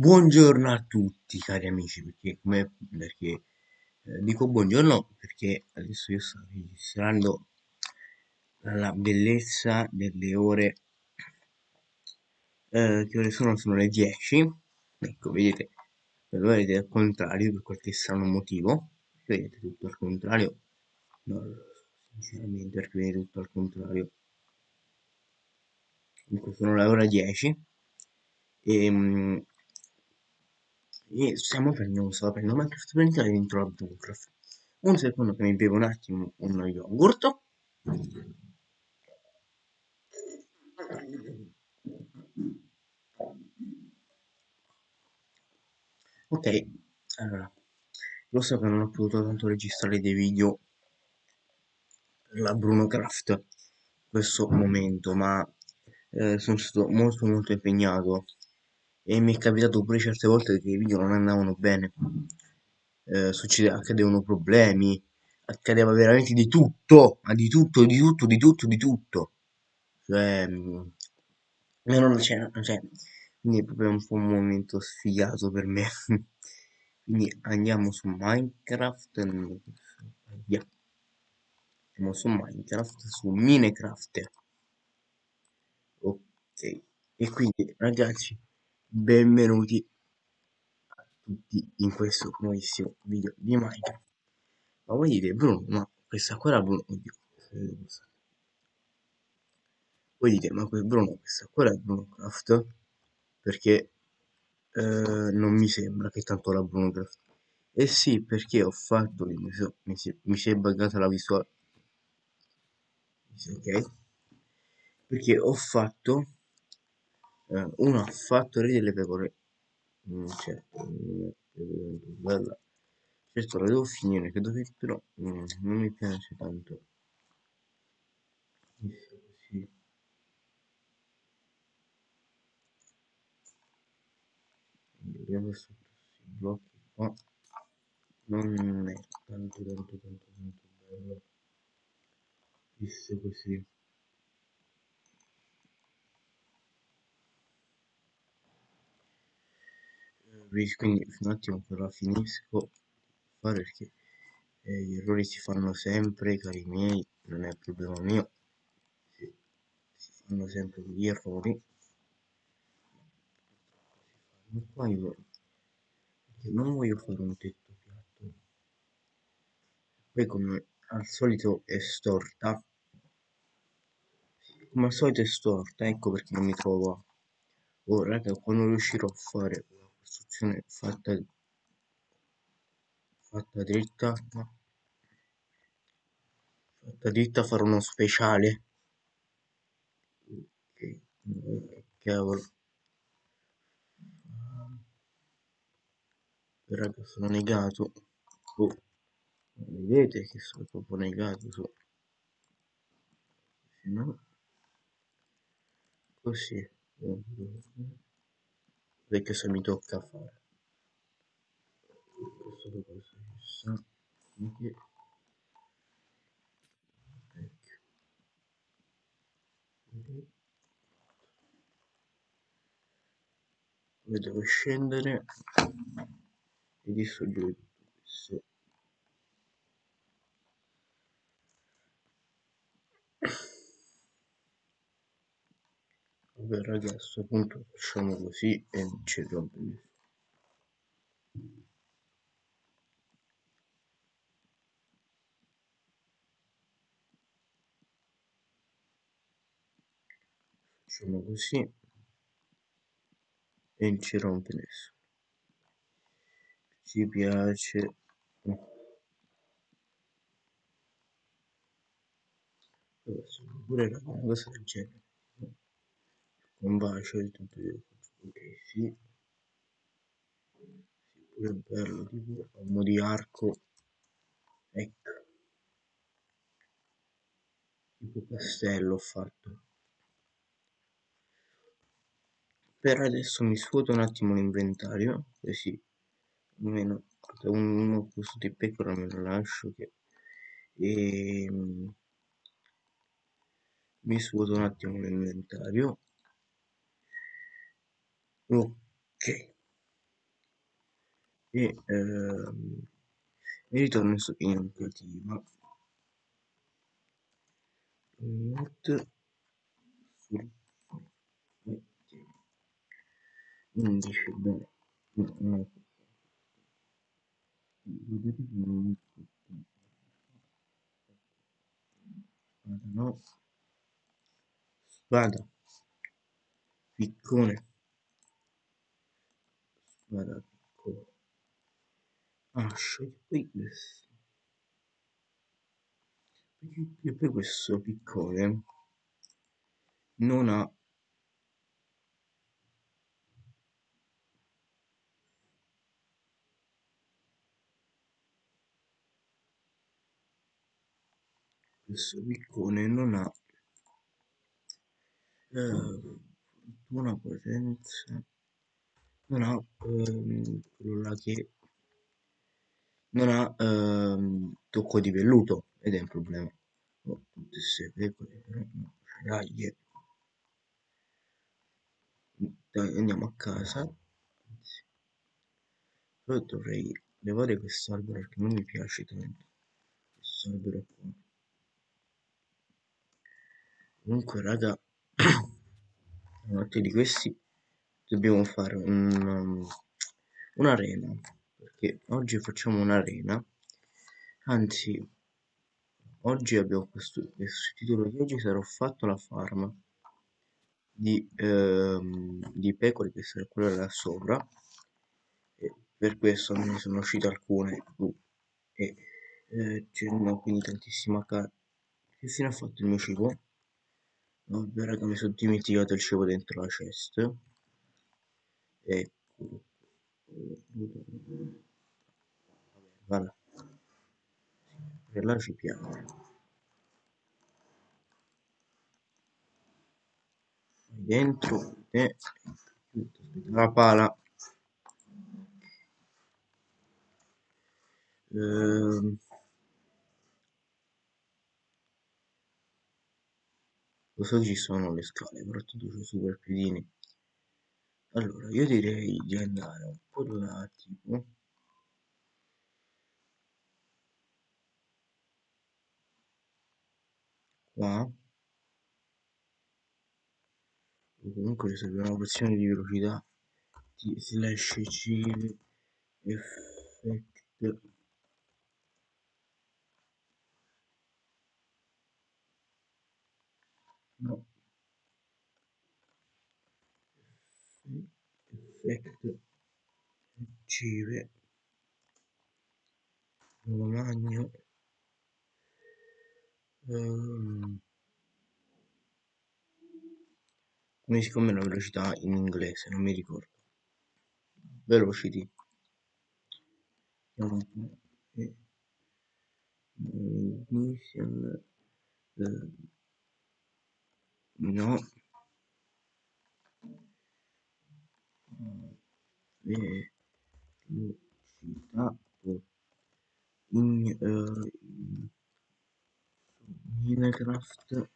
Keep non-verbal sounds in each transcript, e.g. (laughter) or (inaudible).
Buongiorno a tutti cari amici, perché, come, perché eh, dico buongiorno perché adesso io sto registrando la bellezza delle ore, eh, che ore sono? Sono le 10, ecco vedete, lo vedete al contrario per qualche strano motivo, vedete tutto al contrario, no, sinceramente perché vedete tutto al contrario, comunque sono le ore 10 e e stiamo prendendo, stavo prendendo Minecraft per entrare dentro la Minecraft. Un secondo che mi bevo un attimo uno yogurt. Ok, allora, lo so che non ho potuto tanto registrare dei video per la Bruno Craft in questo momento, ma eh, sono stato molto molto impegnato e mi è capitato pure certe volte che i video non andavano bene. Eh, succede, accadevano problemi accadeva veramente di tutto ma di tutto di tutto di tutto di tutto. Cioè, mh, non c'è cioè, quindi è proprio un po' un momento sfigato per me. (laughs) Quindi andiamo su Minecraft via. Andiamo su Minecraft su Minecraft. Ok. E quindi ragazzi benvenuti a tutti in questo nuovissimo video di Minecraft. Ma voi dite Bruno ma questa qua era Bruno oddio voi dite ma Bruno questa qua era Bruno Craft perché eh, non mi sembra che tanto la Bruno Craft eh sì perché ho fatto mi, so, mi, si, mi si è buggata la visuale ok? Perché ho fatto eh, uno ha fatto delle pecore. Mm, cioè, mm, bella. Certo la devo finire che però mm, non mi piace tanto. Così vediamo questo blocchi qua non è tanto tanto tanto tanto bello. Visto così quindi un attimo però finisco fare perché eh, gli errori si fanno sempre cari miei non è problema mio. Si, si fanno sempre gli errori. Ma qua io non voglio fare un tetto piatto. Poi come al solito è storta. Come al solito è storta ecco perché non mi trovo oh raga quando riuscirò a fare costruzione fatta fatta dritta fatta dritta farò uno speciale. Ok cavolo. Raga sono negato. Oh. vedete che sono proprio negato su no così perché se mi tocca fare. Questo dopo anche. Poi devo scendere. E distruggere tutto questo vabbè ragazzi a facciamo così e ci rompe facciamo così e non ci rompe nessuno ci piace. Pure una cosa del genere un bacio di tutto ok sì. Pure bello tipo a mo' di arco. Ecco. Tipo castello ho fatto. Per adesso mi svuoto un attimo l'inventario così almeno uno questo di pecora me lo lascio che e ehm, mi svuoto un attimo l'inventario ok. E ehm, mi ritorno in iniziativa not sul 11 bene no, no. vedete che no spada piccone ascia e poi questo. E poi questo piccone non ha questo piccone non ha eh, fortuna potenza non ha ehm, quello là che non ha ehm, tocco di velluto ed è un problema. No dai andiamo a casa. Anzi, però dovrei levare quest'albero perché non mi piace tanto. Quest'albero qua. Comunque raga (coughs) notte di questi dobbiamo fare un, um, un'arena perché oggi facciamo un'arena. Anzi oggi abbiamo questo, questo titolo di oggi sarà fatto la farm di, ehm, di pecore che sarà quella là sopra. E per questo ne sono uscite alcune. Uh, e eh, c'erano quindi tantissima carne che fine ha fatto il mio cibo? vabbè raga mi sono dimenticato il cibo dentro la chest eccolo vabbè per là ci piace dentro e la pala. Ehm, che ci sono le scale? Tanto c'è super piedini allora io direi di andare un po' là tipo qua. Comunque serve una porzione di velocità di slash c effect no effect achieve lo magno. Um, come si chiama la velocità in inglese? Non mi ricordo. Velocity. Ignition. Eh, no velocità in, uh, in Minecraft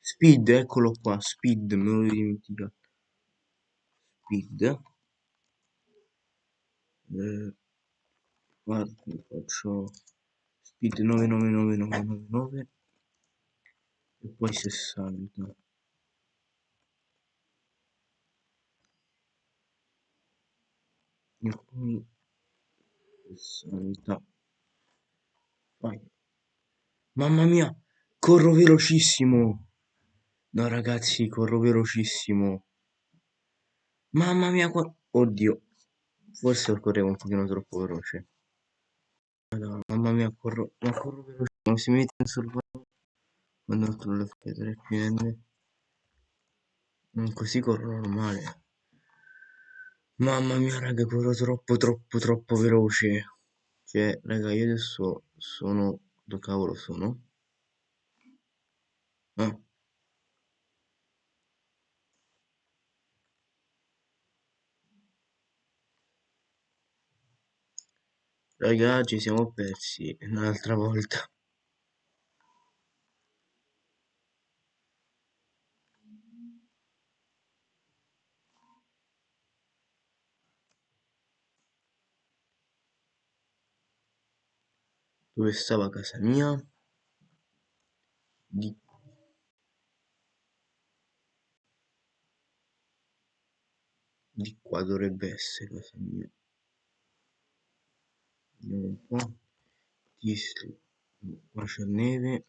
Speed, eccolo qua, Speed, me lo dimenticato. Speed. Eh, guarda, faccio Speed 99999 e poi 60. E poi 60. Vai. Mamma mia, corro velocissimo. No ragazzi, corro velocissimo. Mamma mia, qua... Oddio. Forse correvo un pochino troppo veloce. Madonna, mamma mia, corro... Ma corro velocissimo. Si mette in sorvolo quando altro le pietre piene. Così corro normale. Mamma mia, raga, corro troppo, troppo, troppo veloce. Cioè, raga, io adesso sono... Dove cavolo sono? Ah. Raga, ci siamo persi un'altra volta. Dove stava casa mia di di qua dovrebbe essere casa mia. Vediamo un po' Tisli qua c'è neve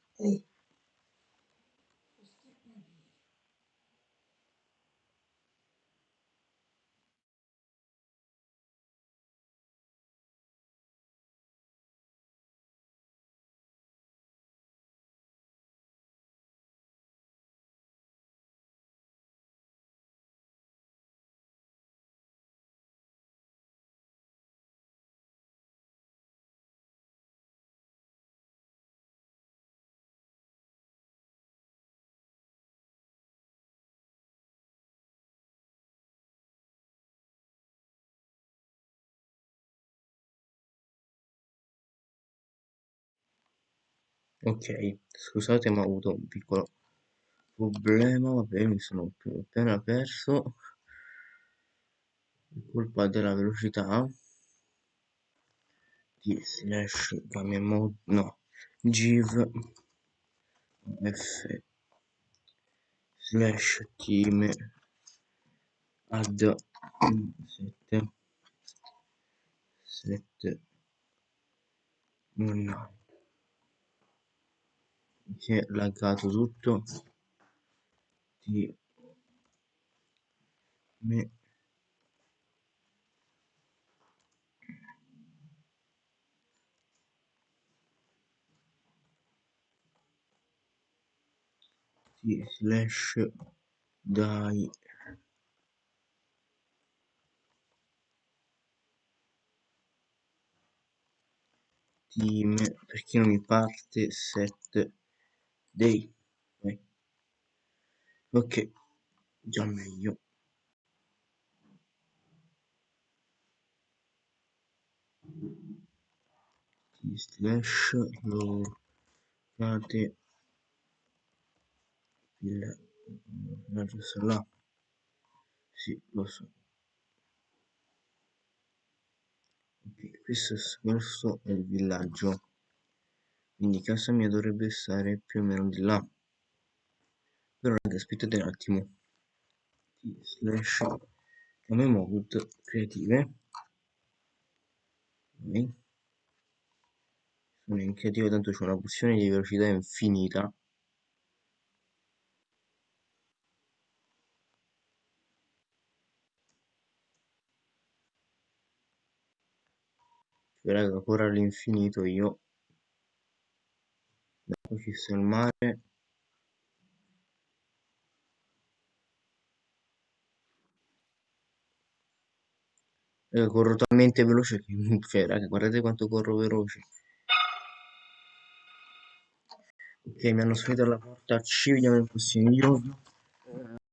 ok scusate ma ho avuto un piccolo problema vabbè mi sono appena perso. Colpa della velocità. Di slash mode no giv f slash team add 7 7 no si è laggato tutto di me di slash dai. Team perché non mi parte set day ok. Già meglio. Slash locate il villaggio là. Sì lo so. Ok questo, questo è il villaggio quindi casa mia dovrebbe stare più o meno di là. Però raga aspettate un attimo. Slash come mode creative. Ok. Sono in creativa tanto c'è una porzione di velocità infinita. Raga ancora all'infinito io sta il mare. Raga corro talmente veloce che (laughs) cioè raga guardate quanto corro veloce. Ok mi hanno sfiorato alla porta ci vediamo nel prossimo video